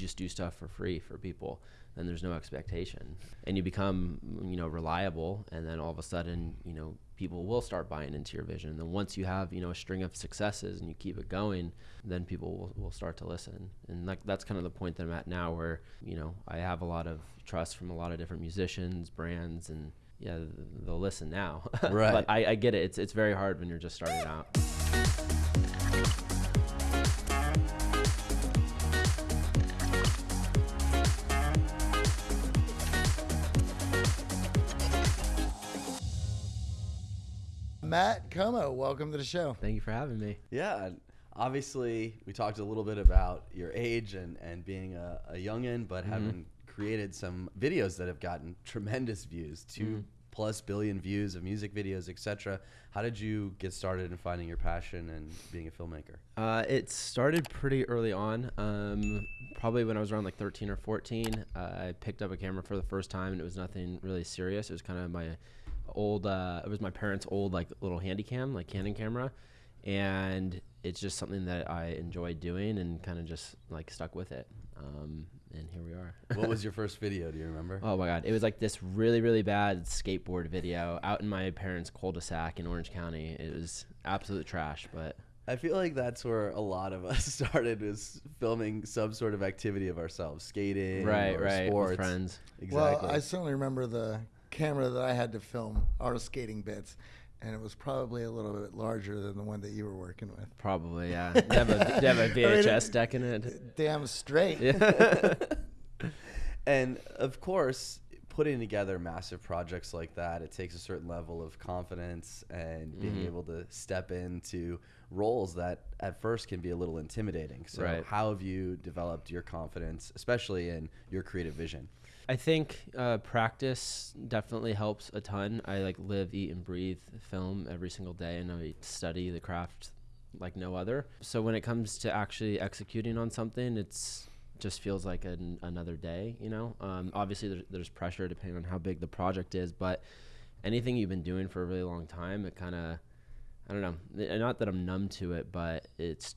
you just do stuff for free for people, then there's no expectation, and you become you know reliable, and then all of a sudden you know people will start buying into your vision. And then once you have you know a string of successes and you keep it going, then people will, will start to listen. And like that's kind of the point that I'm at now, where you know I have a lot of trust from a lot of different musicians, brands, and yeah, they'll listen now. Right. but I, I get it. It's it's very hard when you're just starting out. Matt Komo, welcome to the show. Thank you for having me. Yeah, obviously we talked a little bit about your age and, and being a, a youngin, but having created some videos that have gotten tremendous views, 2 plus billion views of music videos, etc. How did you get started in finding your passion and being a filmmaker? Uh, it started pretty early on. Um, probably when I was around like 13 or 14, uh, I picked up a camera for the first time, and it was nothing really serious. It was kind of my old. Uh, it was my parents' old like little handy cam, like Canon camera, and it's just something that I enjoyed doing, and kind of just like stuck with it. Um, and here we are. What was your first video? Do you remember? Oh my god, it was like this really really bad skateboard video out in my parents' cul-de-sac in Orange County. It was absolute trash, but I feel like that's where a lot of us started is filming some sort of activity of ourselves, skating, right, or right, sports. with friends. Exactly. Well, I certainly remember the camera that I had to film our skating bits, and it was probably a little bit larger than the one that you were working with. Probably, yeah. Do you have a, you have a VHS deck in it? Damn straight. Yeah. and of course, putting together massive projects like that, it takes a certain level of confidence and being Mhm. able to step into roles that at first can be a little intimidating. So, Right. how have you developed your confidence, especially in your creative vision? I think uh, practice definitely helps a ton. I like live, eat, and breathe film every single day, and I study the craft like no other. So when it comes to actually executing on something, it's just feels like an, another day. You know, um, obviously there's, there's pressure depending on how big the project is, but anything you've been doing for a really long time, it kind of I don't know. Not that I'm numb to it, but it's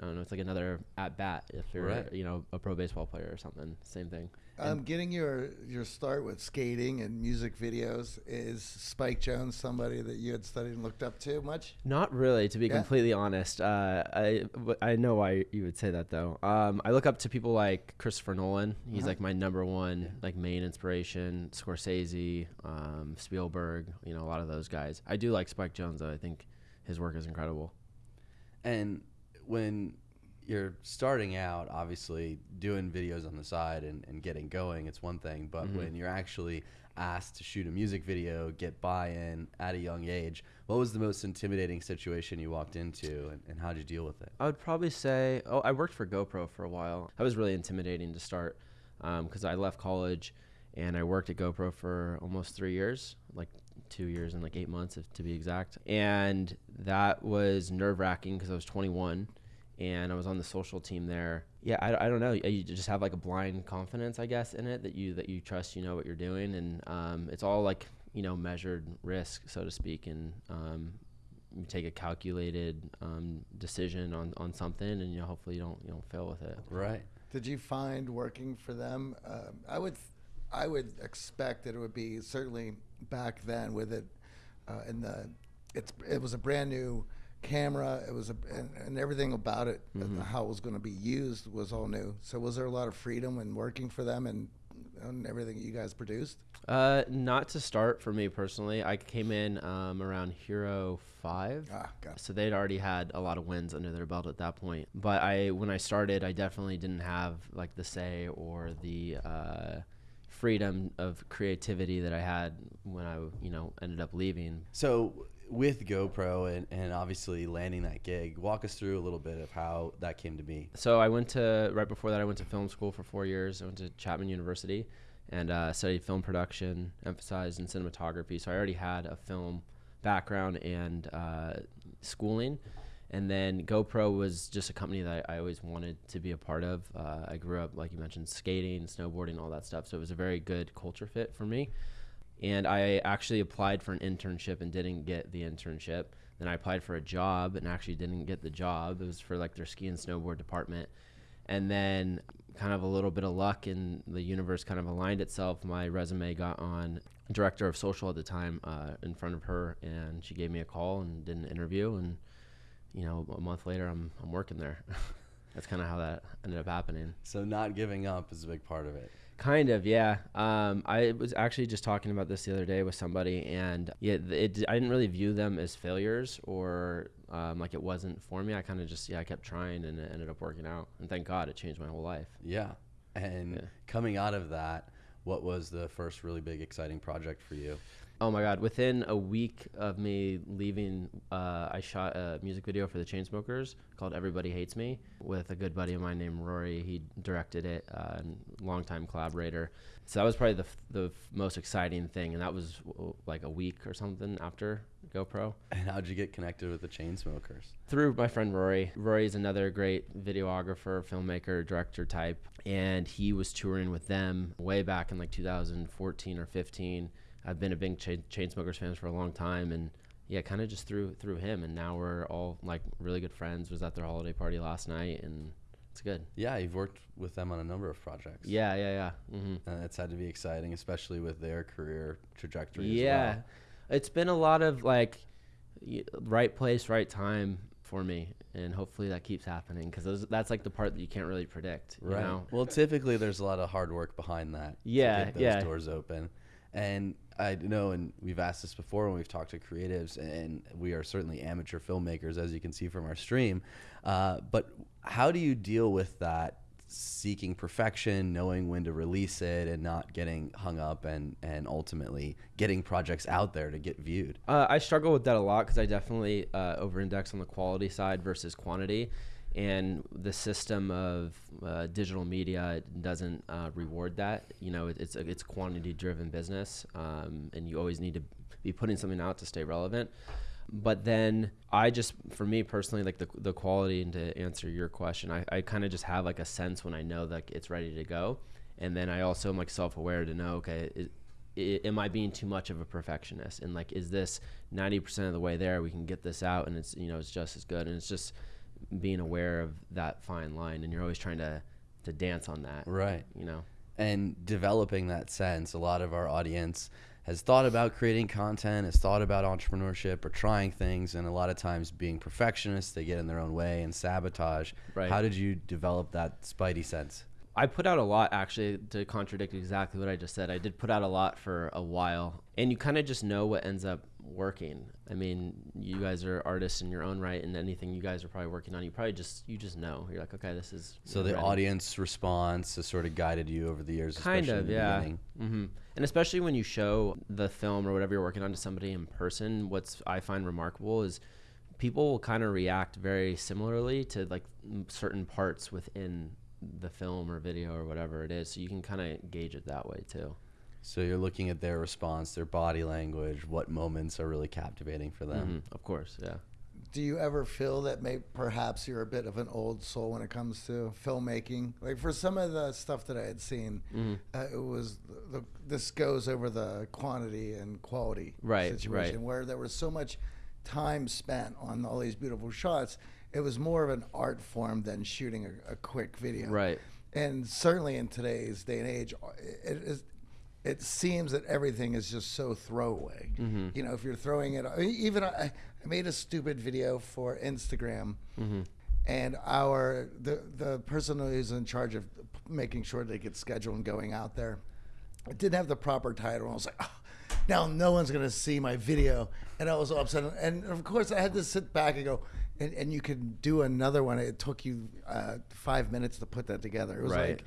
I don't know. It's like another at bat if you're Right. you know a pro baseball player or something. Same thing. Um, getting your your start with skating and music videos is Spike Jonze somebody that you had studied and looked up to much? Not really, to be Yeah. completely honest. Uh, I w- I know why you would say that though. Um, I look up to people like Christopher Nolan. He's Uh-huh. like my number one like main inspiration. Scorsese, um, Spielberg. You know a lot of those guys. I do like Spike Jonze though. I think his work is incredible. And when you're starting out, obviously doing videos on the side and, and getting going, it's one thing. But Mhm. when you're actually asked to shoot a music video, get buy in at a young age, what was the most intimidating situation you walked into and, and how'd you deal with it? I would probably say, oh, I worked for GoPro for a while. That was really intimidating to start because I left college and I worked at GoPro for almost three years, like two years and like eight months, if, to be exact. And that was nerve wracking because I was 21 and I was on the social team there. Yeah, I, I don't know. You just have like a blind confidence, I guess, in it that you that you trust you know what you're doing, and um, it's all like you know measured risk, so to speak, and um, you take a calculated um, decision on, on something, and you know, hopefully you don't you don't fail with it. Right. Did you find working for them? Um, I would, I would expect that it would be certainly back then with it, uh, in the, it's it was a brand new camera. It was a and, and everything about it, uh, how it was going to be used was all new. So was there a lot of freedom in working for them and, and everything you guys produced? Uh, not to start for me personally. I came in um, around Hero Five. Ah, got. So they'd already had a lot of wins under their belt at that point. But I, when I started, I definitely didn't have like the say or the uh, freedom of creativity that I had when I, you know, ended up leaving. So with GoPro and, and obviously landing that gig, walk us through a little bit of how that came to be. So I went to right before that. I went to film school for four years. I went to Chapman University and uh, studied film production, emphasized in cinematography. So I already had a film background and uh, schooling. And then GoPro was just a company that I always wanted to be a part of. Uh, I grew up, like you mentioned, skating, snowboarding, all that stuff. So it was a very good culture fit for me. And I actually applied for an internship and didn't get the internship. Then I applied for a job and actually didn't get the job. It was for like their ski and snowboard department. And then kind of a little bit of luck and the universe kind of aligned itself. My resume got on director of social at the time uh, in front of her, and she gave me a call and did an interview. And you know, a month later, I'm I'm working there. That's kind of how that ended up happening. So not giving up is a big part of it. Kind of, yeah. Um, I was actually just talking about this the other day with somebody, and yeah, it, I didn't really view them as failures or um, like it wasn't for me. I kind of just yeah, I kept trying, and it ended up working out. And thank God, it changed my whole life. Yeah, and Yeah. coming out of that, what was the first really big exciting project for you? Oh my God! Within a week of me leaving, uh, I shot a music video for the Chainsmokers called "Everybody Hates Me" with a good buddy of mine named Rory. He directed it, uh, and longtime collaborator. So that was probably the f- the f- most exciting thing, and that was w- like a week or something after GoPro. And how'd you get connected with the Chainsmokers? through my friend Rory. Rory's another great videographer, filmmaker, director type, and he was touring with them way back in like 2014 or 15. I've been a big Chain- Chainsmokers fan for a long time, and yeah, kind of just through through him, and now we're all like really good friends. Was at their holiday party last night, and it's good. Yeah, you've worked with them on a number of projects. Yeah, yeah, yeah. hmm and it's had to be exciting, especially with their career trajectory. Yeah, as well. it's been a lot of like right place, right time for me, and hopefully that keeps happening because that's like the part that you can't really predict. You right. know? Well, typically there's a lot of hard work behind that. Yeah, to get those yeah. doors open. And I know, and we've asked this before when we've talked to creatives, and we are certainly amateur filmmakers, as you can see from our stream. Uh, but how do you deal with that seeking perfection, knowing when to release it, and not getting hung up, and and ultimately getting projects out there to get viewed? Uh, I struggle with that a lot because I definitely uh, over-index on the quality side versus quantity, and the system of uh, digital media doesn't uh, reward that. You know, it, it's a, it's quantity-driven business, um, and you always need to be putting something out to stay relevant. But then I just, for me personally, like the the quality, and to answer your question, I, I kind of just have like a sense when I know that it's ready to go, and then I also am like self-aware to know, okay, it, am I being too much of a perfectionist? And like, is this 90% of the way there? We can get this out and it's, you know, it's just as good. And it's just being aware of that fine line. And you're always trying to, to dance on that, Right. you know? and developing that sense. A lot of our audience has thought about creating content, has thought about entrepreneurship or trying things, and a lot of times being perfectionists, they get in their own way and sabotage. Right. How did you develop that spidey sense? I put out a lot actually to contradict exactly what I just said. I did put out a lot for a while, and you kind of just know what ends up working. I mean, you guys are artists in your own right, and anything you guys are probably working on, you probably just you just know. You're like, okay, this is So the ready. audience response has sort of guided you over the years, kind of yeah beginning. hmm and especially when you show the film or whatever you're working on to somebody in person what's i find remarkable is people will kind of react very similarly to like certain parts within the film or video or whatever it is so you can kind of gauge it that way too So you're looking at their response, their body language, what moments are really captivating for them. Mhm, of course yeah Do you ever feel that maybe perhaps you're a bit of an old soul when it comes to filmmaking? Like for some of the stuff that I had seen, Mm-hmm. uh, it was the, this goes over the quantity and quality Right, situation right. where there was so much time spent on all these beautiful shots. It was more of an art form than shooting a, a quick video. Right. And certainly in today's day and age, it is. It seems that everything is just so throwaway. Mm-hmm. You know, if you're throwing it, even I, I made a stupid video for Instagram, Mm-hmm. and our the the person who's in charge of making sure they get scheduled and going out there, it didn't have the proper title. I was like, oh, now no one's gonna see my video, and I was all upset. And of course, I had to sit back and go, and, and you could do another one. It took you uh, five minutes to put that together. It was Right. like,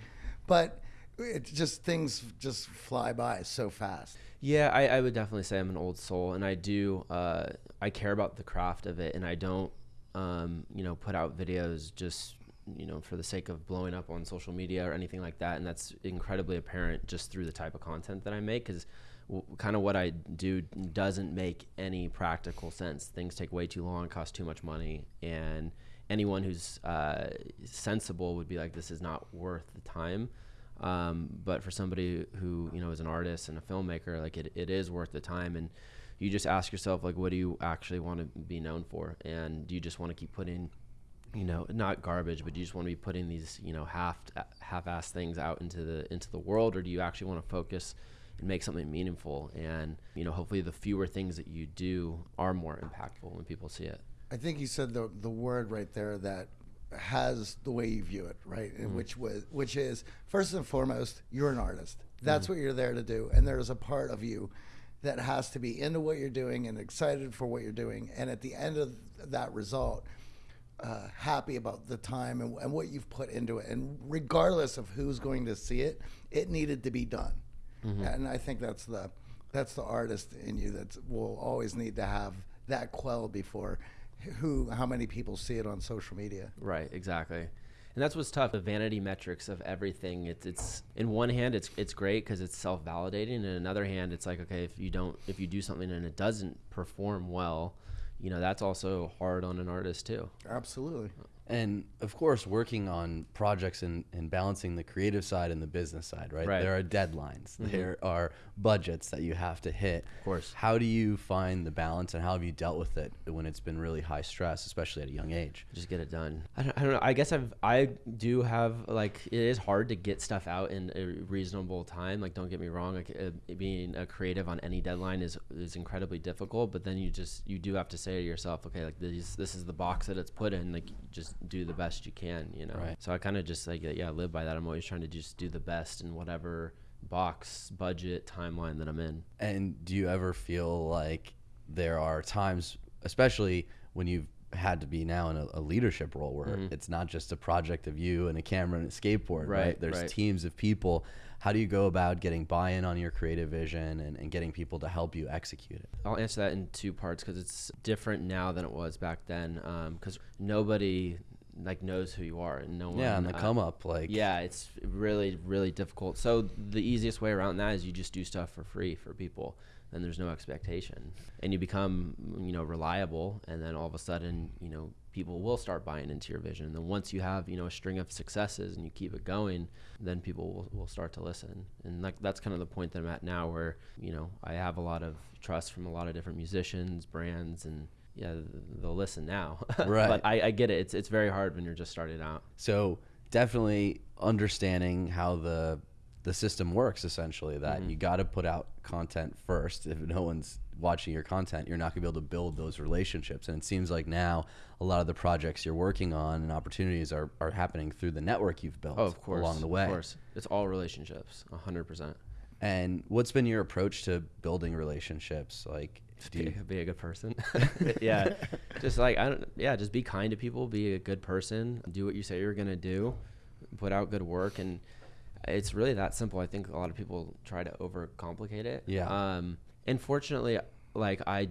but it just things just fly by so fast. Yeah, I, I would definitely say I'm an old soul, and I do. Uh, I care about the craft of it, and I don't, um, you know, put out videos just, you know, for the sake of blowing up on social media or anything like that. And that's incredibly apparent just through the type of content that I make, because kind of what I do doesn't make any practical sense. Things take way too long, cost too much money, and anyone who's uh, sensible would be like, this is not worth the time. Um, but for somebody who you know is an artist and a filmmaker, like it, it is worth the time. And you just ask yourself, like, what do you actually want to be known for? And do you just want to keep putting you know not garbage but do you just want to be putting these you know half half-ass things out into the into the world or do you actually want to focus and make something meaningful and you know hopefully the fewer things that you do are more impactful when people see it I think you said the the word right there that has the way you view it, right? And mm-hmm. which was which is first and foremost, you're an artist. That's mm-hmm. what you're there to do, and there's a part of you that has to be into what you're doing and excited for what you're doing, and at the end of that result. Uh, happy about the time and, and what you've put into it, and regardless of who's going to see it, it needed to be done, mm-hmm. and I think that's the that's the artist in you that will always need to have that quell before who how many people see it on social media. Right, exactly. And that's what's tough. The vanity metrics of everything. It's it's in one hand, it's it's great because it's self validating. And in another hand, it's like okay, if you don't, if you do something and it doesn't perform well, you know that's also hard on an artist too. Absolutely. And of course, working on projects and, and balancing the creative side and the business side, right? Right. There are deadlines, mm-hmm. there are budgets that you have to hit. Of course. How do you find the balance and how have you dealt with it when it's been really high stress, especially at a young age? Just get it done. I don't, I don't know. I guess I've I do have like it is hard to get stuff out in a reasonable time. Like don't get me wrong. Like uh, being a creative on any deadline is is incredibly difficult. But then you just you do have to say to yourself, okay, like this this is the box that it's put in. Like just do the best you can. You know. Right. So I kind of just like yeah live by that. I'm always trying to just do the best and whatever box budget timeline that I'm in. And do you ever feel like there are times, especially when you've had to be now in a, a leadership role where mm-hmm. it's not just a project of you and a camera and a skateboard, right? Right, There's right. teams of people. How do you go about getting buy in on your creative vision and, and getting people to help you execute it? I'll answer that in two parts because it's different now than it was back then. Um, because nobody like knows who you are, and no one. Yeah, on the uh, come up, like Yeah, it's really really difficult. So the easiest way around that is you just do stuff for free for people. Then there's no expectation, and you become you know reliable, and then all of a sudden you know people will start buying into your vision. And then once you have you know a string of successes and you keep it going, then people will, will start to listen. And like that's kind of the point that I'm at now, where you know I have a lot of trust from a lot of different musicians, brands, and yeah, they'll listen now. Right. but I, I get it. It's it's very hard when you're just starting out. So definitely understanding how the the system works essentially that Mm-hmm. you got to put out content first if no one's watching your content you're not going to be able to build those relationships and it seems like now a lot of the projects you're working on and opportunities are, are happening through the network you've built Oh, of course. along the way Of course. It's all relationships, 100%. And what's been your approach to building relationships like do Be, you, be a good person. yeah. Just like, I don't, yeah, just be kind to people, be a good person, do what you say you're going to do, put out good work. And it's really that simple. I think a lot of people try to overcomplicate it. Yeah. Um, and fortunately, like, I,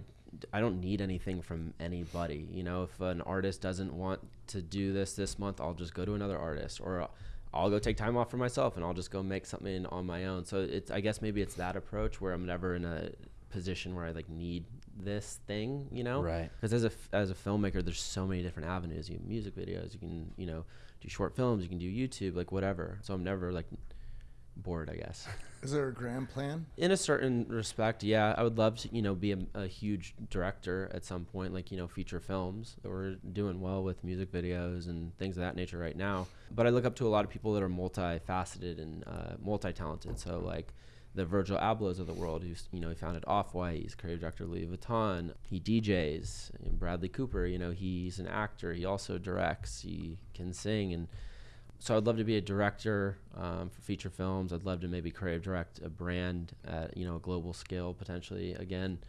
I don't need anything from anybody. You know, if an artist doesn't want to do this this month, I'll just go to another artist or I'll go take time off for myself and I'll just go make something on my own. So it's, I guess maybe it's that approach where I'm never in a position where I like need this thing, you know? Right. Because as a as a filmmaker, there's so many different avenues. You have music videos, you can, you know, do short films, you can do YouTube, like whatever. So I'm never like bored, I guess. Is there a grand plan? in a certain respect, yeah, I would love to, you know, be a, a huge director at some point, like you know, feature films. We're doing well with music videos and things of that nature right now. But I look up to a lot of people that are multifaceted and uh, multi-talented. So like the Virgil Ablohs of the world, who's you know he founded Off White, he's creative director of Louis Vuitton, he DJs. And Bradley Cooper, you know, he's an actor. He also directs. He can sing and so I'd love to be a director um, for feature films. I'd love to maybe creative direct a brand at you know a global scale potentially. Again,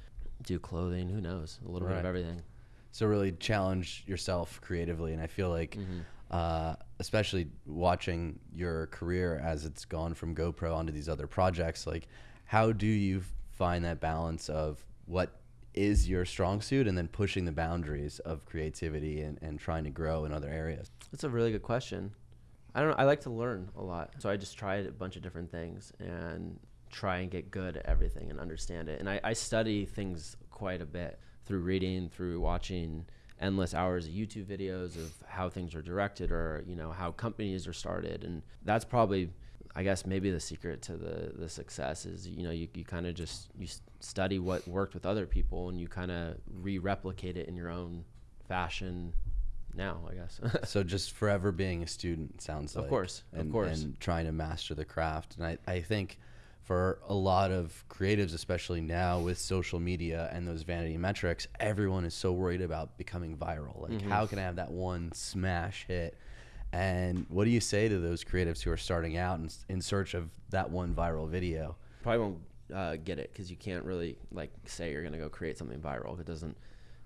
do clothing. Who knows? A little bit of everything. so really challenge yourself creatively and i feel like Mm-hmm. uh, especially watching your career as it's gone from gopro onto these other projects like how do you find that balance of what is your strong suit and then pushing the boundaries of creativity and, and trying to grow in other areas That's a really good question. I don't know. I like to learn a lot, so I just tried a bunch of different things and try and get good at everything and understand it. And I, I study things quite a bit through reading, through watching endless hours of YouTube videos of how things are directed or you know how companies are started, and that's probably. I guess maybe the secret to the, the success is you know you, you kind of just you study what worked with other people and you kind of re-replicate it in your own fashion now, I guess. so just forever being a student sounds like. Of like. course, of course. And trying to master the craft. And I, I think for a lot of creatives, especially now with social media and those vanity metrics, everyone is so worried about becoming viral. Like, Mm-hmm. how can I have that one smash hit? And what do you say to those creatives who are starting out and in search of that one viral video? Probably won't uh, get it because you can't really like say you're gonna go create something viral. It doesn't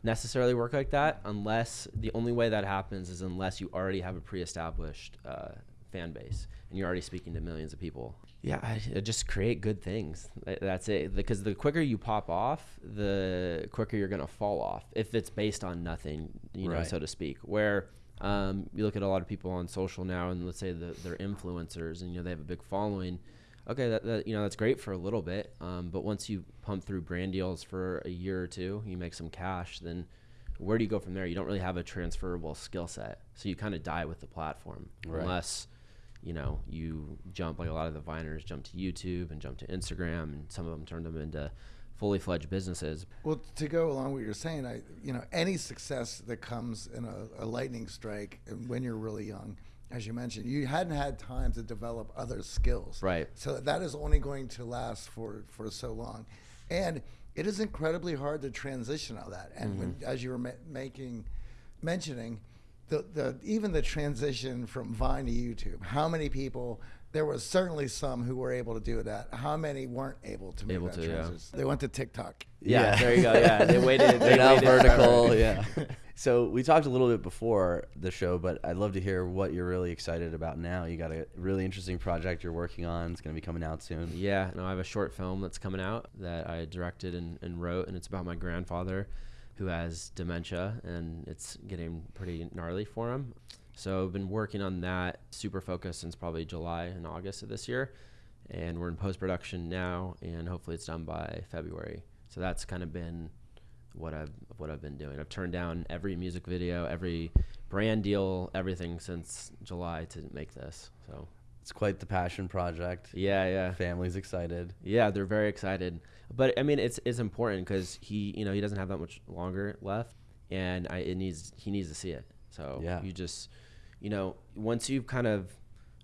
necessarily work like that unless the only way that happens is unless you already have a pre-established uh, fan base and you're already speaking to millions of people. Yeah, I, I just create good things. That's it. Because the quicker you pop off, the quicker you're gonna fall off if it's based on nothing, you know, Right. so to speak. Where um, you look at a lot of people on social now, and let's say the, they're influencers, and you know they have a big following. Okay, that, that you know that's great for a little bit, um, but once you pump through brand deals for a year or two, you make some cash. Then where do you go from there? You don't really have a transferable skill set, so you kind of die with the platform Right. unless you know you jump like a lot of the viners jump to YouTube and jump to Instagram, and some of them turned them into fully fledged businesses. Well, to go along with what you're saying, I you know any success that comes in a, a lightning strike when you're really young, as you mentioned, you hadn't had time to develop other skills. Right. So that is only going to last for for so long, and it is incredibly hard to transition out of that. And when, mm-hmm. as you were ma- making mentioning. The, the even the transition from Vine to YouTube. How many people? There was certainly some who were able to do that. How many weren't able to make Able that to, yeah. They went to TikTok. Yeah, Yeah. there you go. Yeah, they waited. They're now waited vertical. Yeah. so we talked a little bit before the show, but I'd love to hear what you're really excited about now. You got a really interesting project you're working on. It's going to be coming out soon. Yeah, no, I have a short film that's coming out that I directed and, and wrote, and it's about my grandfather who has dementia, and it's getting pretty gnarly for him. So I've been working on that super focused since probably July and August of this year, and we're in post production now, and hopefully it's done by February. So that's kind of been what I've what I've been doing. I've turned down every music video, every brand deal, everything since July to make this. So It's quite the passion project. yeah, yeah. Family's excited. Yeah, they're very excited. But I mean, it's it's important because he, you know, he doesn't have that much longer left, and I it needs he needs to see it. So Yeah. you just, you know, once you've kind of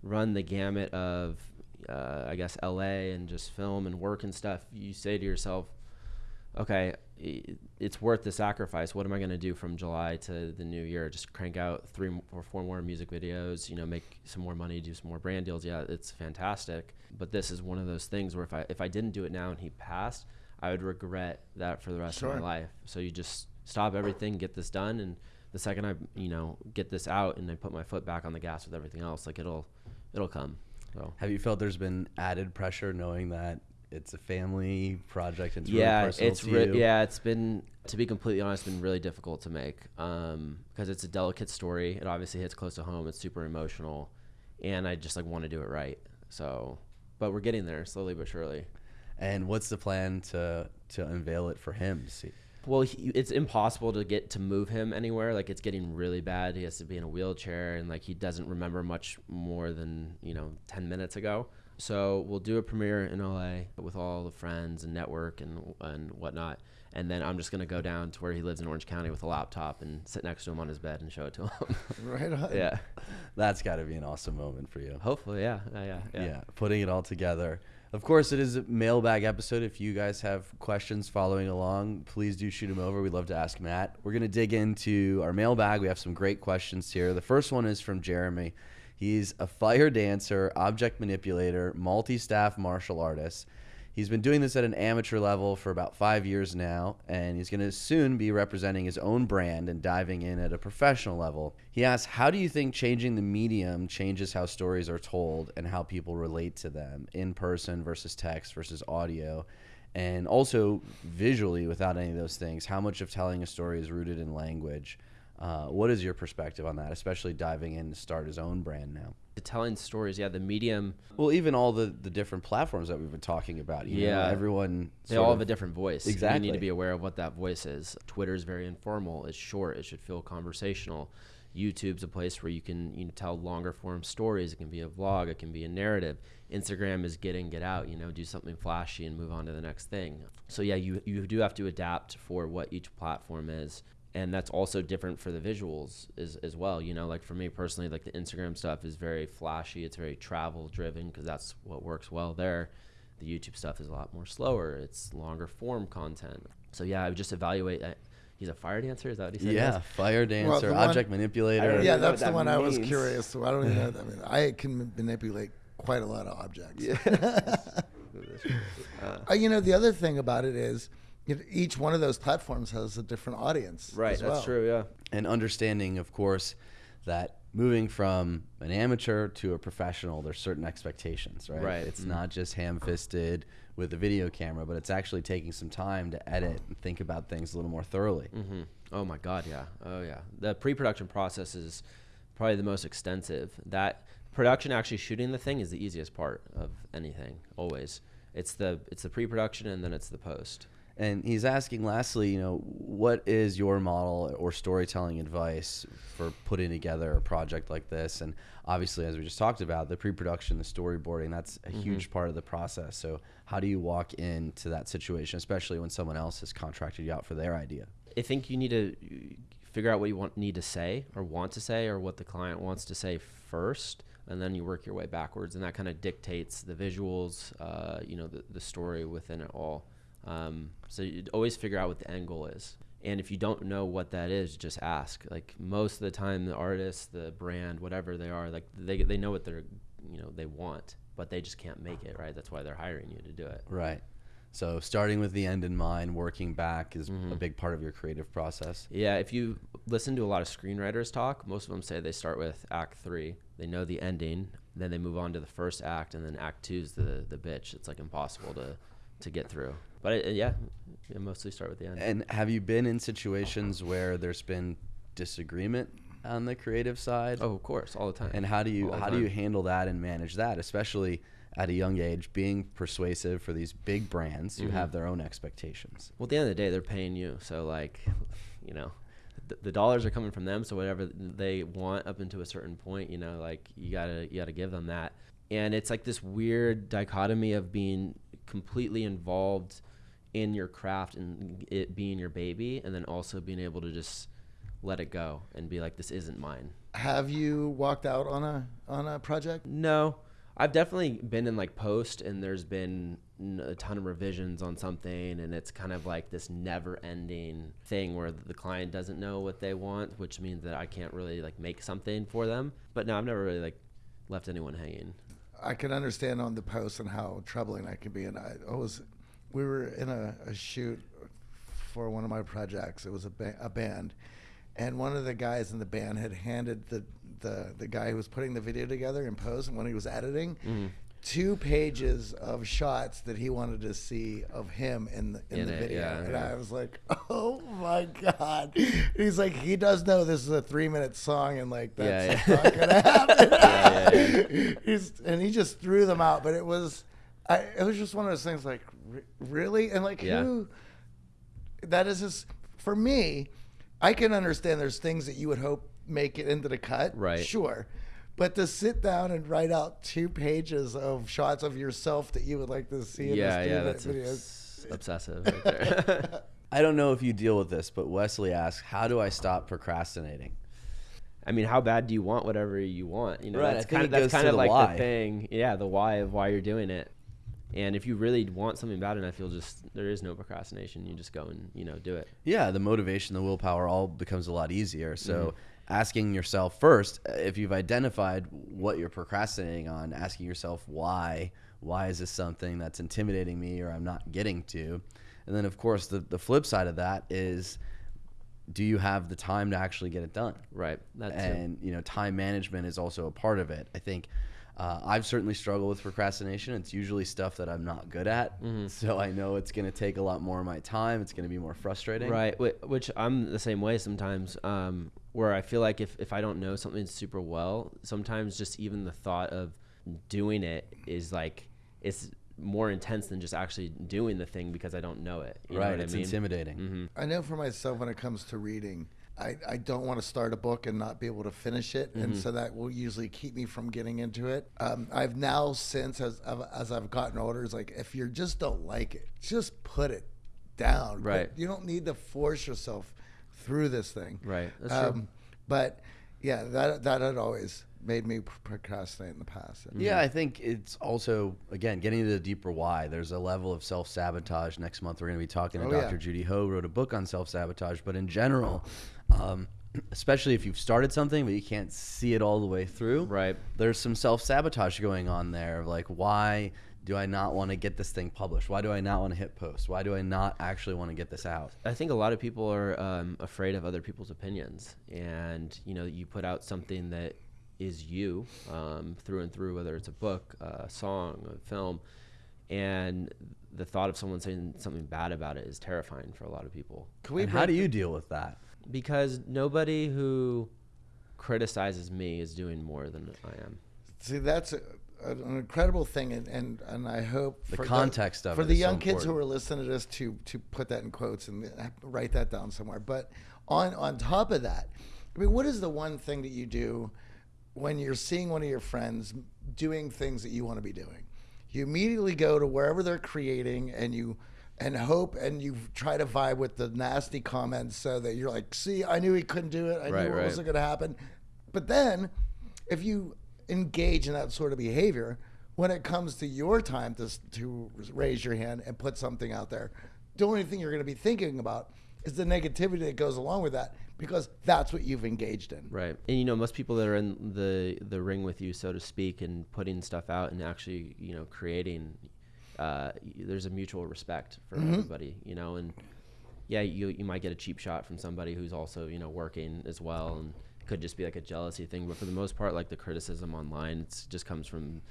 run the gamut of, uh, I guess L.A. and just film and work and stuff, you say to yourself, okay, it's worth the sacrifice. What am I going to do from July to the new year? Just crank out three or four more music videos, you know, make some more money, do some more brand deals. Yeah, it's fantastic. But this is one of those things where if I if I didn't do it now and he passed, I would regret that for the rest of my life. So you just stop everything, get this done, and the second I you know get this out and I put my foot back on the gas with everything else, like it'll it'll come. So Have you felt there's been added pressure knowing that it's a family project and it's yeah, really personal it's re- yeah, it's been to be completely honest, been really difficult to make um, because it's a delicate story. It obviously hits close to home. It's super emotional, and I just like want to do it right. So, but we're getting there slowly but surely. And what's the plan to to unveil it for him to see? Well, he, it's impossible to get to move him anywhere. Like it's getting really bad. He has to be in a wheelchair, and like he doesn't remember much more than you know ten minutes ago. So we'll do a premiere in LA with all the friends and network and and whatnot, and then I'm just gonna go down to where he lives in Orange County with a laptop and sit next to him on his bed and show it to him. Right on. yeah, That's got to be an awesome moment for you. hopefully, yeah, yeah, yeah. yeah. yeah. putting it all together. Of course, it is a mailbag episode. If you guys have questions following along, please do shoot them over. We'd love to ask Matt. We're going to dig into our mailbag. We have some great questions here. The first one is from Jeremy. He's a fire dancer, object manipulator, multi staff martial artist. He's been doing this at an amateur level for about five years now, and he's going to soon be representing his own brand and diving in at a professional level. He asks, How do you think changing the medium changes how stories are told and how people relate to them in person versus text versus audio? And also visually, without any of those things, how much of telling a story is rooted in language? Uh, what is your perspective on that, especially diving in to start his own brand now? The telling stories, yeah. The medium, Well, even all the, the different platforms that we've been talking about. You know, Yeah. everyone. they all of- have a different voice. exactly You need to be aware of what that voice is. Twitter is very informal. It's short. It should feel conversational. YouTube's a place where you can you know, tell longer form stories. It can be a vlog. It can be a narrative. Instagram is get in, get out. You know, do something flashy and move on to the next thing. So yeah, you you do have to adapt for what each platform is. And that's also different for the visuals as, as well you know like for me personally like the instagram stuff is very flashy it's very travel driven because that's what works well there the youtube stuff is a lot more slower it's longer form content so yeah i would just evaluate uh, he's a fire dancer is that what he said Yeah, was? fire dancer, the one- object manipulator. yeah, even that's what the that one I was curious. So I don't even know. I mean, I can manipulate quite a lot of objects. Uh, you know, the other thing about it is, you know, each one of those platforms has a different audience. right as that's well. true yeah and understanding, of course, that moving from an amateur to a professional, there's certain expectations, right? Right. It's Mhm. not just ham-fisted with a video camera, but it's actually taking some time to edit and think about things a little more thoroughly. hmm Oh my God, yeah. Oh yeah. The pre-production process is probably the most extensive. That production, actually shooting the thing, is the easiest part of anything. Always, it's the it's the pre-production and then it's the post. And he's asking, lastly, you know, what is your model or storytelling advice for putting together a project like this? And obviously, as we just talked about, the pre-production, the storyboarding, that's a huge part of the process. So, how do you walk into that situation, especially when someone else has contracted you out for their idea? I think you need to figure out what you want need to say or want to say or what the client wants to say first, and then you work your way backwards, and that kind of dictates the visuals, uh, you know, the, the story within it all. Um, so you always figure out what the end goal is. And if you don't know what that is, just ask. Like most of the time, the artist, the brand, whatever they are, like they, they know what they're, you know, they want, but they just can't make it, right? That's why they're hiring you to do it. Right. So, starting with the end in mind, working back is a big part of your creative process. Yeah, if you listen to a lot of screenwriters talk, most of them say they start with Act Three. They know the ending, then they move on to the first act, and then Act Two's the the bitch. It's like impossible to to get through. But it, yeah, I mostly start with the end. And have you been in situations where there's been disagreement on the creative side? oh, of course, all the time. And how do you All how do you handle that and manage that, especially at a young age, being persuasive for these big brands who Mhm. have their own expectations? Well, at the end of the day, they're paying you. So, like, you know, the, the dollars are coming from them. So whatever they want up into a certain point, you know, like you gotta you gotta give them that. And it's like this weird dichotomy of being completely involved in your craft and it being your baby, and then also being able to just let it go and be like, this isn't mine. Have you walked out on a on a project? No, I've definitely been in like post, and there's been a ton of revisions on something, and it's kind of like this never-ending thing where the client doesn't know what they want, which means that I can't really like make something for them. But no, I've never really like left anyone hanging. I can understand on the post and how troubling that can be. And I, was, we were in a, a shoot for one of my projects. It was a, ba- a band, and one of the guys in the band had handed the the the guy who was putting the video together in post and when he was editing. Mm-hmm. Two pages of shots that he wanted to see of him in the in, In the it, video, yeah, and yeah. I was like, "Oh my god!" He's like, "He does know this is a three minute song, and like that's Yeah, not gonna happen." Yeah, yeah, He's, and he just threw them out. But it was, I, it was just one of those things. Like, re- really, and like who? That is just for me. I can understand. There's things that you would hope make it into the cut, Right. Sure, but to sit down and write out two pages of shots of yourself that you would like to see in yeah, this yeah, that's video. obs- obsessive. Right there. I don't know if you deal with this, but Wesley asks, "How do I stop procrastinating?" I mean, how bad do you want whatever you want? You know, Right, that's kind of that's kind of like why. the thing. Yeah, the why of why you're doing it. And if you really want something bad enough, you'll just there is no procrastination. You just go and you know do it. Yeah, the motivation, the willpower, all becomes a lot easier. So, mm-hmm. Asking yourself first, uh, if you've identified what you're procrastinating on, asking yourself why. Why is this something that's intimidating me or I'm not getting to? And then, of course, the, the flip side of that is do you have the time to actually get it done? Right. That's and you know time management is also a part of it i think uh, i've certainly struggled with procrastination it's usually stuff that i'm not good at so i know it's going to take a lot more of my time it's going to be more frustrating Right, which I'm the same way sometimes. Um, where I feel like if, if I don't know something super well, sometimes just even the thought of doing it is like it's more intense than just actually doing the thing because I don't know it. You know right what it's I mean? intimidating hmm I know for myself when it comes to reading, I, I don't want to start a book and not be able to finish it, and so that will usually keep me from getting into it. Um, I've now since as I've- as I've gotten older, it's like if you just don't like it, just put it down. But Right. you don't need to force yourself through this thing. Right. That's true. Um, but yeah, that that had always made me procrastinate in the past. Yeah, I think it's also again getting to the deeper why. There's a level of self sabotage. Next month we're going to be talking to Oh, Dr. yeah. Judy Ho, wrote a book on self sabotage. But in general, um, especially if you've started something but you can't see it all the way through, Right. There's some self sabotage going on there. of Like, why do I not want to get this thing published? Why do I not want to hit post? Why do I not actually want to get this out? I think a lot of people are um, afraid of other people's opinions, and you know, you put out something that is you um, through and through, whether it's a book, a song, a film, and the thought of someone saying something bad about it is terrifying for a lot of people. Can we and how do you deal with that? Because nobody who criticizes me is doing more than I am. See, that's a, an incredible thing, and, and, and I hope The context of it for the is so young kids who are listening to this to to put that in quotes and write that down somewhere. But on on top of that, I mean, what is the one thing that you do when you're seeing one of your friends doing things that you want to be doing? You immediately go to wherever they're creating, and you and hope and you try to vibe with the nasty comments so that you're like, see, I knew he couldn't do it. I Right, knew it right. wasn't going to happen. But then, if you engage in that sort of behavior, when it comes to your time to, to raise your hand and put something out there, the only thing you're going to be thinking about is the negativity that goes along with that because that's what you've engaged in. Right. And you know, most people that are in the the ring with you, so to speak, and putting stuff out and actually, you know, creating, uh, there's a mutual respect for everybody, you know, and yeah, you you might get a cheap shot from somebody who's also, you know, working as well, and it could just be like a jealousy thing. But for the most part, like the criticism online, it's just comes from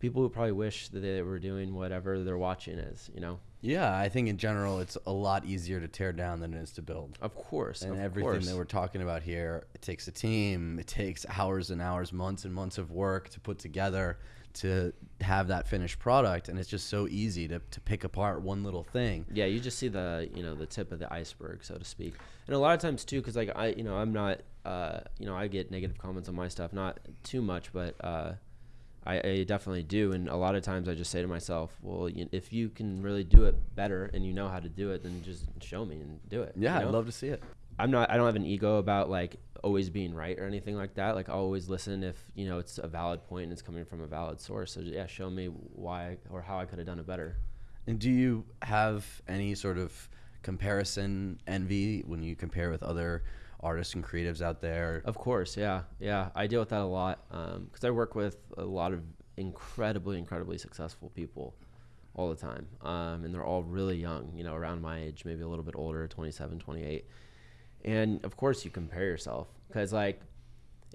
people who probably wish that they were doing whatever they're watching is, you know. Yeah, I think in general it's a lot easier to tear down than it is to build. Of course, and of everything course. that we're talking about here it takes a team it takes hours and hours months and months of work to put together to have that finished product and it's just so easy to, to pick apart one little thing. Yeah you just see the you know the tip of the iceberg so to speak. And a lot of times too because like i you know i'm not uh you know i get negative comments on my stuff not too much but uh I, I definitely do. And a lot of times i just say to myself well you, if you can really do it better and you know how to do it then just show me and do it yeah you know? i'd love to see it. I'm not i don't have an ego about like always being right or anything like that like i'll always listen if you know it's a valid point and it's coming from a valid source so yeah show me why or how i could have done it better and do you have any sort of comparison envy when you compare with other artists and creatives out there Of course, yeah, yeah. I deal with that a lot because I work with a lot of incredibly, incredibly successful people all the time, um, and they're all really young. You know, around my age, maybe a little bit older, 27, 28. And of course, you compare yourself because, like,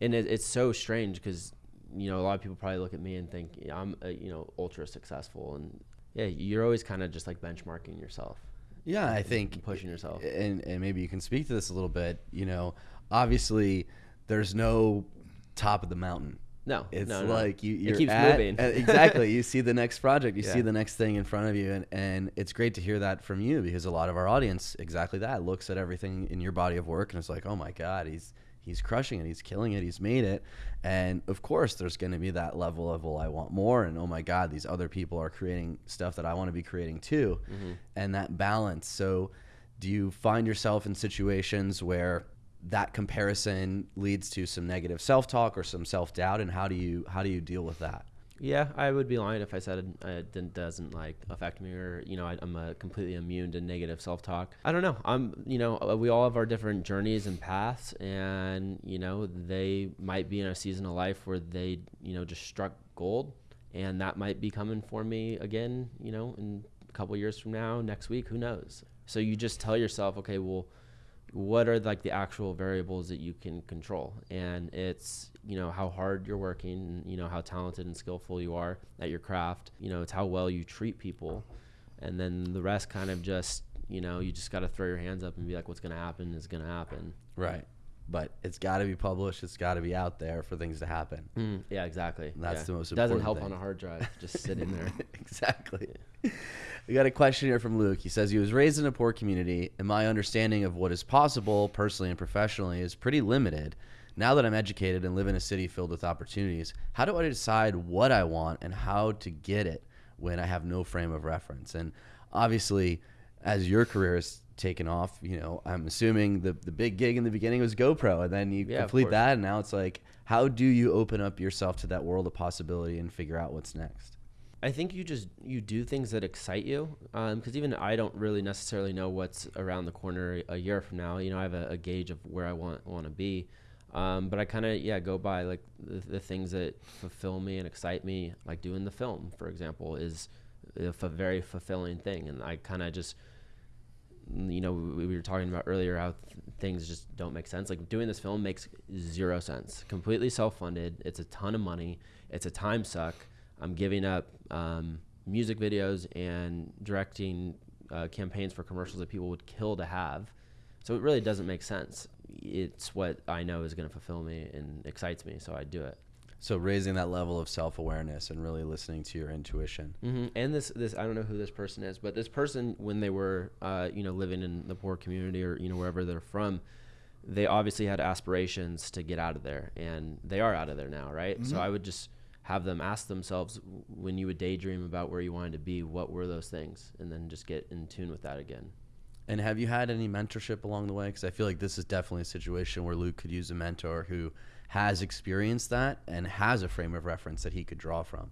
and it, it's so strange because you know a lot of people probably look at me and think yeah, I'm, uh, you know, ultra successful, and yeah, you're always kind of just like benchmarking yourself, yeah i think pushing yourself. and, and maybe you can speak to this a little bit you know obviously there's no top of the mountain No, it's no, no. like you. You're keeps at- moving. exactly. You see the next project. You see the next thing in front of you. And, and it's great to hear that from you because a lot of our audience exactly that looks at everything in your body of work and it's like oh my god he's he's crushing it. He's killing it. He's made it. And of course there's going to be that level of well i want more. And oh my god these other people are creating stuff that i want to be creating too. Mm-hmm. and that balance. So do you find yourself in situations where that comparison leads to some negative self-talk or some self-doubt and how do you how do you deal with that Yeah, I would be lying if I said it, uh, didn't, doesn't like affect me or you know I, I'm uh, completely immune to negative self-talk. I don't know. I'm you know uh, we all have our different journeys and paths, and you know they might be in a season of life where they you know just struck gold, and that might be coming for me again. You know, in a couple years from now, next week, who knows? So you just tell yourself, okay, well what are like the actual variables that you can control? And it's you know how hard you're working you know how talented and skillful you are at your craft. You know it's how well you treat people. And then the rest kind of just you know you just got to throw your hands up and be like what's going to happen is going to happen. Right but it's got to be published it's got to be out there for things to happen mm, yeah exactly That's yeah. the most important thing. doesn't help thing. on a hard drive just sitting there exactly. We got a question here from Luke. He says he was raised in a poor community, and my understanding of what is possible personally and professionally is pretty limited. Now that I'm educated and live in a city filled with opportunities, how do I decide what I want and how to get it when I have no frame of reference? And obviously, as your career has taken off. You know, I'm assuming the the big gig in the beginning was GoPro, and then you Yeah, complete that, and now it's like, how do you open up yourself to that world of possibility and figure out what's next? I think you just you do things that excite you, because even I don't really necessarily know what's around the corner a year from now. You know, I have a, a gauge of where I want want to be, um, but I kind of yeah go by like the, the things that fulfill me and excite me. Like doing the film, for example, is a f- very fulfilling thing, and I kind of just you know we, we were talking about earlier how th- things just don't make sense. Like doing this film makes zero sense. Completely self-funded. It's a ton of money. It's a time suck. I'm giving up um, music videos and directing uh, campaigns for commercials that people would kill to have. So it really doesn't make sense. It's what i know is going to fulfill me and excites me so i do it So raising that level of self awareness and really listening to your intuition. hmm And this, this, I don't know who this person is, but this person, when they were, uh, you know, living in the poor community or you know wherever they're from, they obviously had aspirations to get out of there, and they are out of there now, right? So I would just have them ask themselves when you would daydream about where you wanted to be, what were those things, and then just get in tune with that again. And have you had any mentorship along the way? Because I feel like this is definitely a situation where Luke could use a mentor who has experienced that and has a frame of reference that he could draw from.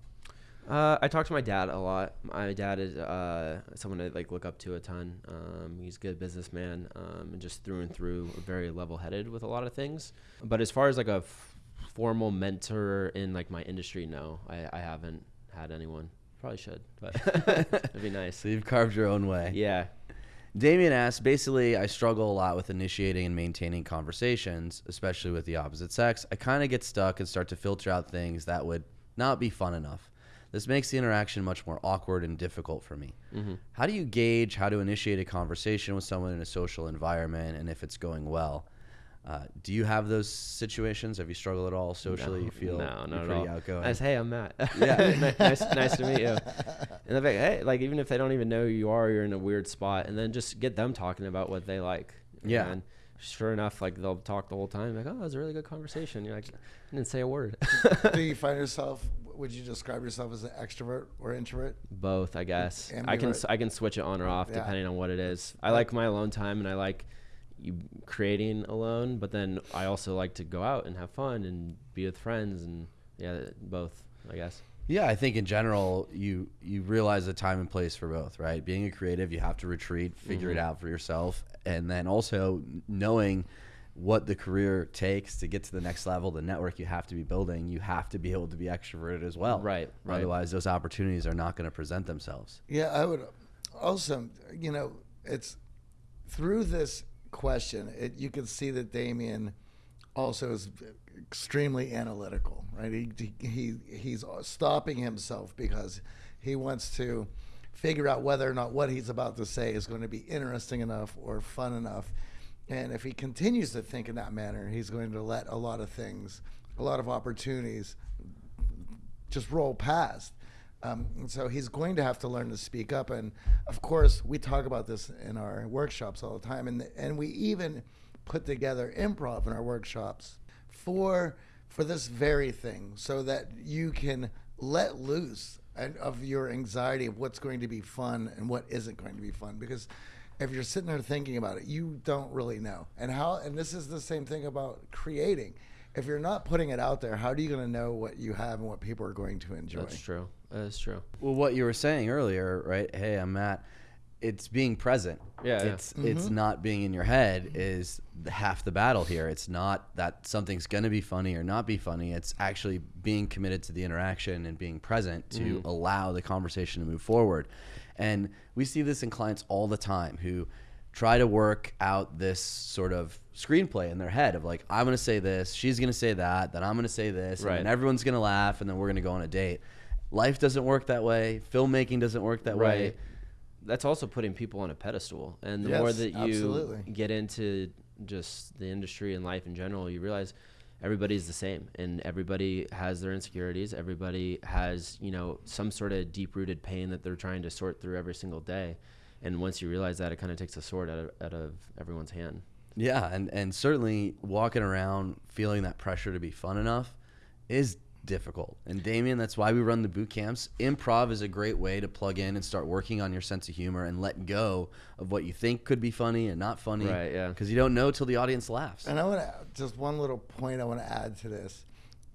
Uh, I talk to my dad a lot. My dad is uh, someone I like look up to a ton. Um, he's a good businessman um, and just through and through very level-headed with a lot of things. But as far as like a f- formal mentor in like my industry, no, I, I haven't had anyone. Probably should, but it'd be nice. So you've carved your own way. Yeah. Damien asks, basically, I struggle a lot with initiating and maintaining conversations, especially with the opposite sex. I kind of get stuck and start to filter out things that would not be fun enough. This makes the interaction much more awkward and difficult for me. Mm-hmm. How do you gauge how to initiate a conversation with someone in a social environment and if it's going well? Uh, do you have those situations? Have you struggled at all socially? No, you feel no, you're not at pretty all. outgoing. I say, hey, I'm Matt. Yeah. Nice, nice to meet you. And they're like, hey, like even if they don't even know who you are, you're in a weird spot, and then just get them talking about what they like. Yeah. And sure enough, like they'll talk the whole time. Like, oh, it was a really good conversation. You're like, I didn't say a word. Do you find yourself? Would you describe yourself as an extrovert or introvert? Both, I guess. I can Ambivert. s- I can switch it on or off Yeah. depending on what it is. I like my alone time, and I like you creating alone. But then I also like to go out and have fun and be with friends, and yeah, both, I guess. Yeah, I think in general you you realize the time and place for both, right? Being a creative, you have to retreat, figure it Mm-hmm. out for yourself, and then also knowing what the career takes to get to the next level, the network you have to be building, you have to be able to be extroverted as well. Right, right. Otherwise, those opportunities are not going to present themselves. Yeah, I would also, you know, it's through this question, it, you can see that Damien also is extremely analytical, right? He, he he's stopping himself because he wants to figure out whether or not what he's about to say is going to be interesting enough or fun enough. And if he continues to think in that manner, he's going to let a lot of things, a lot of opportunities just roll past. Um, so he's going to have to learn to speak up. And of course, we talk about this in our workshops all the time. And, and we even put together improv in our workshops for, for this very thing so that you can let loose of your anxiety of what's going to be fun and what isn't going to be fun. Because if you're sitting there thinking about it, you don't really know. And how, and this is the same thing about creating. If you're not putting it out there, how are you going to know what you have and what people are going to enjoy? That's true. That's true. Well, what you were saying earlier, right? Hey, I'm Matt. It's being present. Yeah, yeah. It's mm-hmm. it's not being in your head is half the battle here. It's not that something's going to be funny or not be funny. It's actually being committed to the interaction and being present to mm-hmm. allow the conversation to move forward. And we see this in clients all the time who try to work out this sort of screenplay in their head of like I'm going to say this, she's going to say that, then I'm going to say this, Right. and then everyone's going to laugh and then we're going to go on a date. Life doesn't work that way. Filmmaking doesn't work that way. That's also putting people on a pedestal. And the Yes, more that you absolutely. get into just the industry and life in general, you realize everybody's the same and everybody has their insecurities. Everybody has, you know, some sort of deep rooted pain that they're trying to sort through every single day. And once you realize that, it kind of takes a sword out of, out of everyone's hand. Yeah, and and certainly walking around feeling that pressure to be fun enough is difficult. And Damien, that's why we run the boot camps. Improv is a great way to plug in and start working on your sense of humor and let go of what you think could be funny and not funny. Right, yeah. Because you don't know till the audience laughs. And I want to just one little point I want to add to this.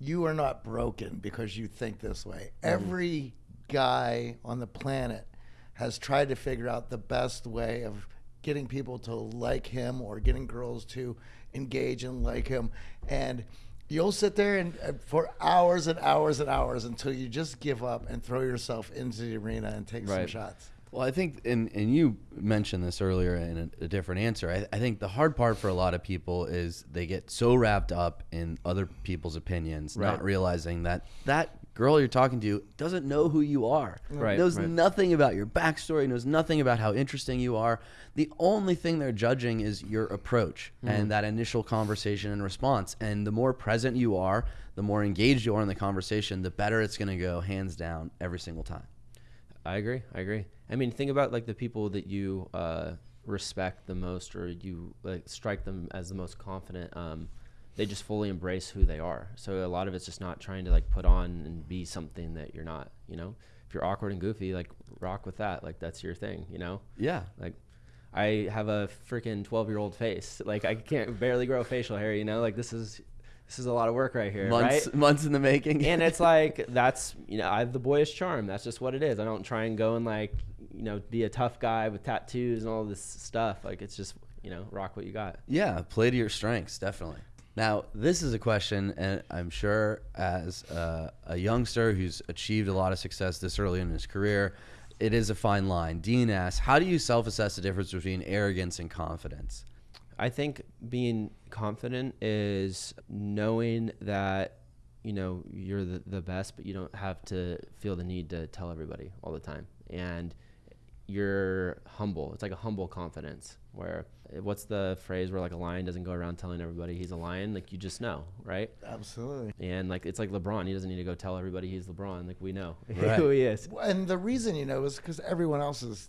You are not broken because you think this way. Mm. Every guy on the planet has tried to figure out the best way of getting people to like him or getting girls to engage and like him. And you'll sit there and uh, for hours and hours and hours until you just give up and throw yourself into the arena and take some shots. Well, I think, and, and you mentioned this earlier in a, a different answer. I, I think the hard part for a lot of people is they get so wrapped up in other people's opinions, not realizing that that girl you're talking to doesn't know who you are. Right, Knows right. nothing about your backstory, knows nothing about how interesting you are. The only thing they're judging is your approach Mm-hmm. and that initial conversation and response. And the more present you are, the more engaged you are in the conversation, the better it's going to go, hands down, every single time. I agree. I agree. I mean, think about like the people that you uh, respect the most, or you like strike them as the most confident. Um, they just fully embrace who they are. So a lot of it's just not trying to like put on and be something that you're not. You know, if you're awkward and goofy, like rock with that. Like that's your thing. You know, Yeah. like I have a freaking 12 year old face. Like I can't barely grow facial hair. You know, like this is this is a lot of work right here. months right? months in the making. and it's like that's you know I have the boyish charm. That's just what it is. I don't try and go and like you know be a tough guy with tattoos and all this stuff. Like it's just you know rock what you got. yeah, play to your strengths, definitely. Now, this is a question, and I'm sure as a, a youngster who's achieved a lot of success this early in his career, it is a fine line. Dean asks, how do you self-assess the difference between arrogance and confidence? I think being confident is knowing that you know you're the, the best, but you don't have to feel the need to tell everybody all the time. And you're humble. It's like a humble confidence. Where what's the phrase where like a lion doesn't go around telling everybody he's a lion? Like you just know, right? Absolutely. And like it's like LeBron, he doesn't need to go tell everybody he's LeBron. Like we know Right. who he is. And the reason you know is because everyone else is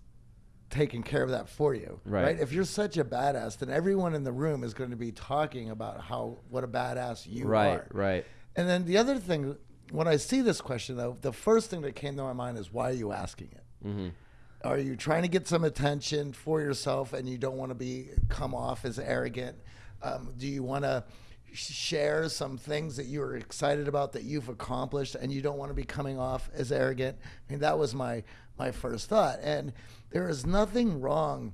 taking care of that for you, Right. right. If you're such a badass, then everyone in the room is going to be talking about how what a badass you right, are. right. Right. And then the other thing, when I see this question though, the first thing that came to my mind is why are you asking it? Mm-hmm. Are you trying to get some attention for yourself and you don't want to be come off as arrogant? Um, do you want to share some things that you're excited about that you've accomplished and you don't want to be coming off as arrogant? I mean, that was my my first thought. And there is nothing wrong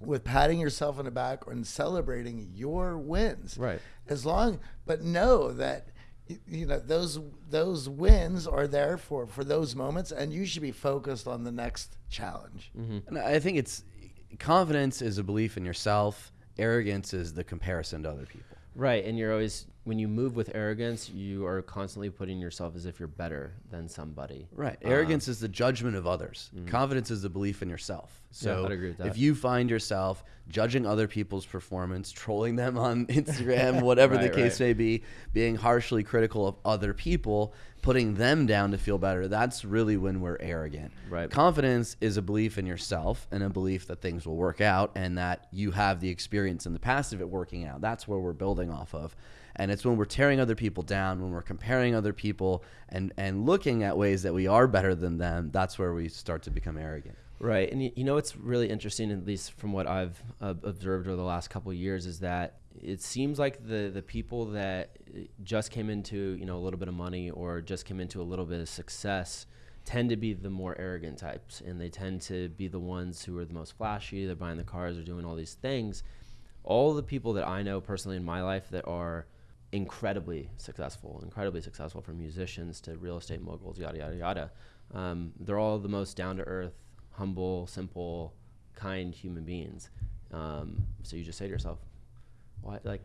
with patting yourself on the back and celebrating your wins. Right. As long, but know that you know those those wins are there for for those moments, and you should be focused on the next challenge. Mm-hmm. And I think it's confidence is a belief in yourself. Arrogance is the comparison to other people. Right, and you're always when you move with arrogance, you are constantly putting yourself as if you're better than somebody. Right. Arrogance is the judgment of others. Confidence is the belief in yourself. So Mm. I'd agree with that. if you find yourself judging other people's performance, trolling them on Instagram, whatever the case right. may be, being harshly critical of other people, putting them down to feel better, that's really when we're arrogant. Right. Confidence is a belief in yourself and a belief that things will work out and that you have the experience in the past of it working out. That's where we're building off of. And it's when we're tearing other people down, when we're comparing other people and, and looking at ways that we are better than them, that's where we start to become arrogant. Right, and you, know what's really interesting, at least from what I've uh, observed over the last couple years, is that it seems like the the people that uh, just came into you know a little bit of money or just came into a little bit of success tend to be the more arrogant types, and they tend to be the ones who are the most flashy. They're buying the cars, they're doing all these things. All the people that I know personally in my life that are incredibly successful, incredibly successful from musicians to real estate moguls, yada yada yada. Um, they're all the most down to earth, humble, simple, kind human beings. Um, so you just say to yourself, "What? Like,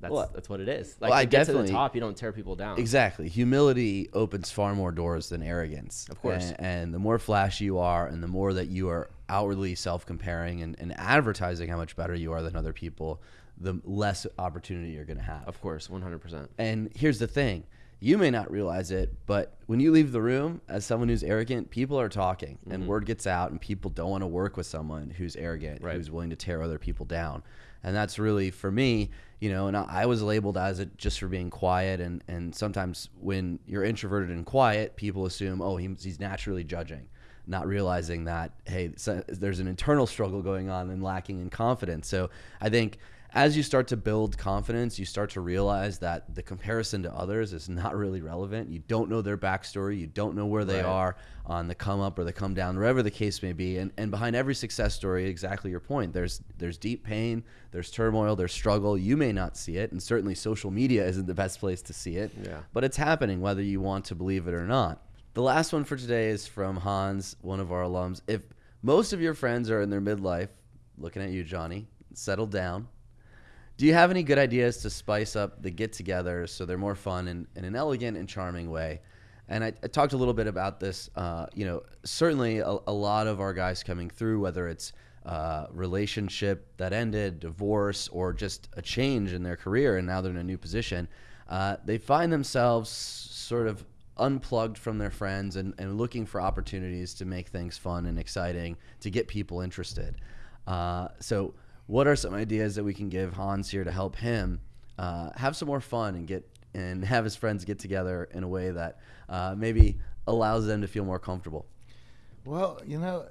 that's Well, that's what it is. Like, well, I to get to the top, you don't tear people down. Exactly. Humility opens far more doors than arrogance. Of course. And, and the more flashy you are, and the more that you are outwardly self comparing and, and advertising how much better you are than other people, the less opportunity you're going to have. Of course, one hundred percent. And here's the thing you may not realize it, but when you leave the room as someone who's arrogant, people are talking and mm-hmm. word gets out, and people don't want to work with someone who's arrogant, Right. who's willing to tear other people down. And that's really for me, you know, and I I was labeled as it just for being quiet. And, and sometimes when you're introverted and quiet, people assume, oh, he, he's naturally judging, not realizing that, hey, so there's an internal struggle going on and lacking in confidence. So I think as you start to build confidence, you start to realize that the comparison to others is not really relevant. You don't know their backstory, you don't know where they Right. are on the come up or the come down, wherever the case may be. And, and behind every success story, exactly your point, there's there's deep pain, there's turmoil, there's struggle. You may not see it, and certainly social media isn't the best place to see it. Yeah. But it's happening whether you want to believe it or not. The last one for today is from Hans, one of our alums. If most of your friends are in their midlife, looking at you, Johnny, settled down, do you have any good ideas to spice up the get togethers so they're more fun in, in an elegant and charming way? And I, I talked a little bit about this. Uh, you know, certainly a, a lot of our guys coming through, whether it's uh, relationship that ended, divorce, or just a change in their career, and now they're in a new position, uh, they find themselves sort of unplugged from their friends and, and looking for opportunities to make things fun and exciting to get people interested. Uh, so, what are some ideas that we can give Hans here to help him uh, have some more fun and get and have his friends get together in a way that uh, maybe allows them to feel more comfortable? Well, you know,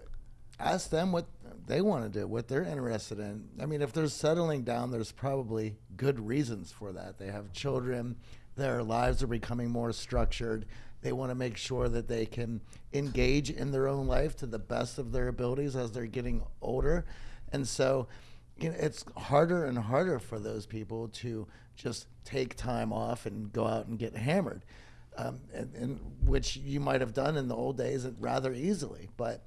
ask them what they want to do, what they're interested in. I mean, if they're settling down, there's probably good reasons for that. They have children, their lives are becoming more structured. They want to make sure that they can engage in their own life to the best of their abilities as they're getting older. And so, you know, it's harder and harder for those people to just take time off and go out and get hammered um, and, and which you might have done in the old days rather easily. But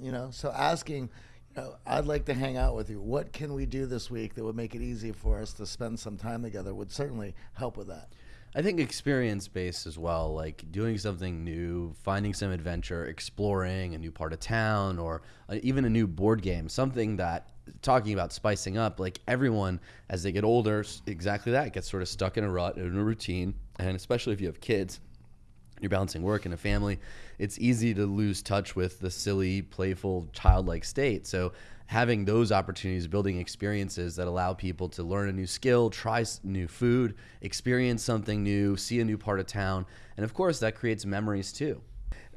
you know, so asking, you know, I'd like to hang out with you. What can we do this week that would make it easy for us to spend some time together? Would certainly help with that. I think experience based as well, like doing something new, finding some adventure, exploring a new part of town, or uh, even a new board game, something that talking about spicing up, like everyone as they get older, exactly that gets sort of stuck in a rut, in a routine, and especially if you have kids, you're balancing work and a family, it's easy to lose touch with the silly, playful, childlike state. So having those opportunities, building experiences that allow people to learn a new skill, try new food, experience something new, see a new part of town, and of course that creates memories too.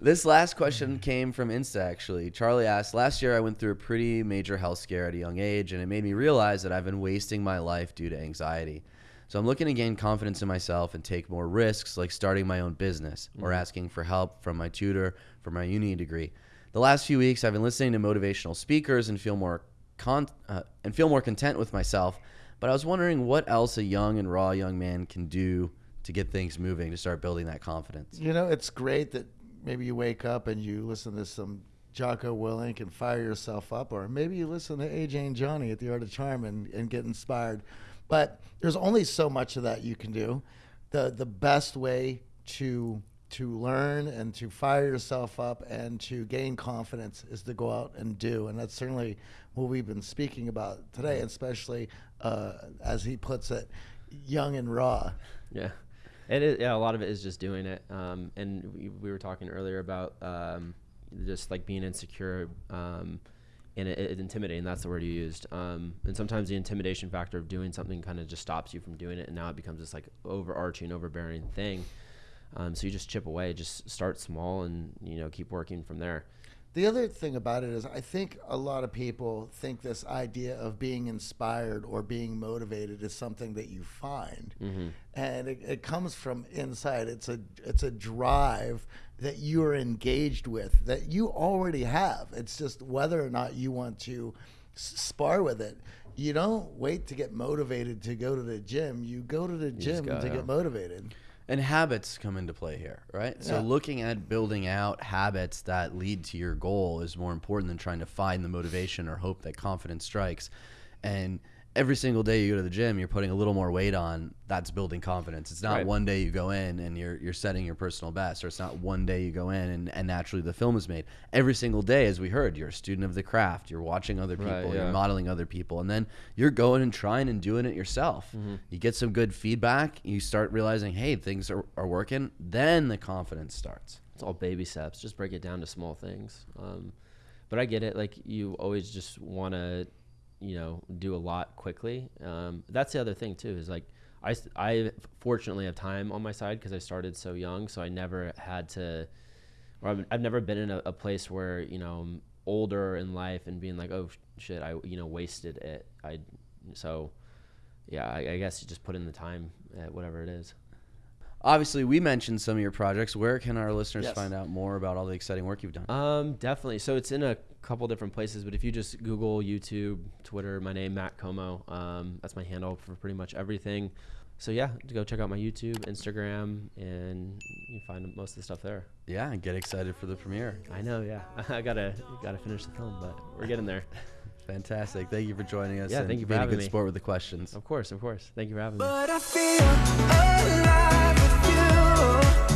This last question came from Insta actually. Charlie asked, Last year I went through a pretty major health scare at a young age, and it made me realize that I've been wasting my life due to anxiety. So I'm looking to gain confidence in myself and take more risks, like starting my own business or asking for help from my tutor for my uni degree. The last few weeks, I've been listening to motivational speakers and feel more con- uh, and feel more content with myself. But I was wondering what else a young and raw young man can do to get things moving to start building that confidence. You know, it's great that maybe you wake up and you listen to some Jocko Willink and fire yourself up, or maybe you listen to AJ and Johnny at the Art of Charm and, and get inspired. But there's only so much of that you can do. The the best way to to learn and to fire yourself up and to gain confidence is to go out and do, and that's certainly what we've been speaking about today, especially uh, as he puts it, young and raw. Yeah. It is, yeah, a lot of it is just doing it. Um, and we, we were talking earlier about um, just like being insecure um, and it, it intimidating. That's the word you used. Um, and sometimes the intimidation factor of doing something kind of just stops you from doing it. And now it becomes this like overarching, overbearing thing. Um, so you just chip away, just start small and, you know, keep working from there. The other thing about it is, I think a lot of people think this idea of being inspired or being motivated is something that you find, and it, it comes from inside. It's a it's a drive that you are engaged with that you already have. It's just whether or not you want to spar with it. You don't wait to get motivated to go to the gym. You go to the gym to yeah. get motivated. And habits come into play here, right? So looking at building out habits that lead to your goal is more important than trying to find the motivation or hope that confidence strikes. And every single day you go to the gym, you're putting a little more weight on. That's building confidence. It's not Right. one day you go in and you're you're setting your personal best, or it's not one day you go in and, and naturally the film is made. Every single day, as we heard, you're a student of the craft. You're watching other people. Right, You're modeling other people, and then you're going and trying and doing it yourself. Mm-hmm. You get some good feedback. You start realizing, hey, things are, are working. Then the confidence starts. it's all baby steps. Just break it down to small things. Um, but I get it. Like you always just want to, you know, do a lot quickly. Um, that's the other thing too. Is like I I fortunately have time on my side because I started so young, so I never had to. Or I've, I've never been in a, a place where you know I'm older in life and being like, oh shit, I you know wasted it. I so. Yeah, I, I guess you just put in the time at whatever it is. Obviously, we mentioned some of your projects. Where can our listeners Yes. find out more about all the exciting work you've done? Um, definitely. So it's in a couple different places, but if you just Google, YouTube, Twitter, my name Matt Komo, um, that's my handle for pretty much everything. So yeah, to go check out my YouTube, Instagram, and you find most of the stuff there. Yeah, and get excited for the premiere. I know, yeah. I gotta gotta finish the film, but we're getting there. Fantastic. Thank you for joining us. Yeah, and thank you for being a good me. sport with the questions. Of course, of course. Thank you for having me.